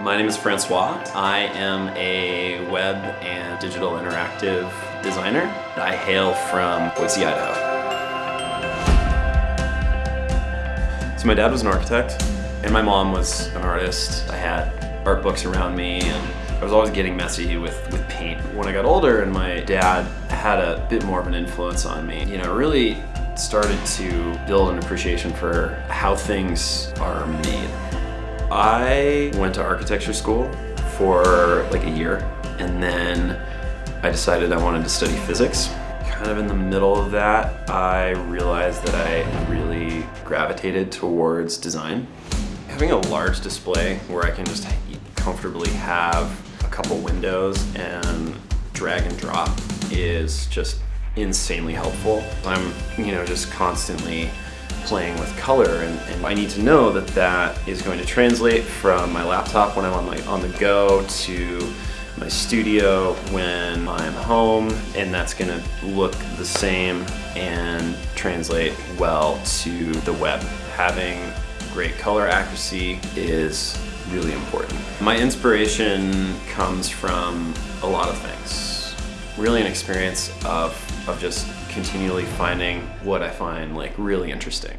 My name is Francois. I am a web and digital interactive designer. I hail from Boise, Idaho. So my dad was an architect and my mom was an artist. I had art books around me and I was always getting messy with, with paint. When I got older and my dad had a bit more of an influence on me, you know, really started to build an appreciation for how things are made. I went to architecture school for like a year and then I decided I wanted to study physics. Kind of in the middle of that, I realized that I really gravitated towards design. Having a large display where I can just comfortably have a couple windows and drag and drop is just insanely helpful. I'm, you know, just constantly playing with color and, and, I need to know that that is going to translate from my laptop when I'm on, my, on the go to my studio when I'm home and that's going to look the same and translate well to the web. Having great color accuracy is really important. My inspiration comes from a lot of things. Really an experience of, of just continually finding what I find like really interesting.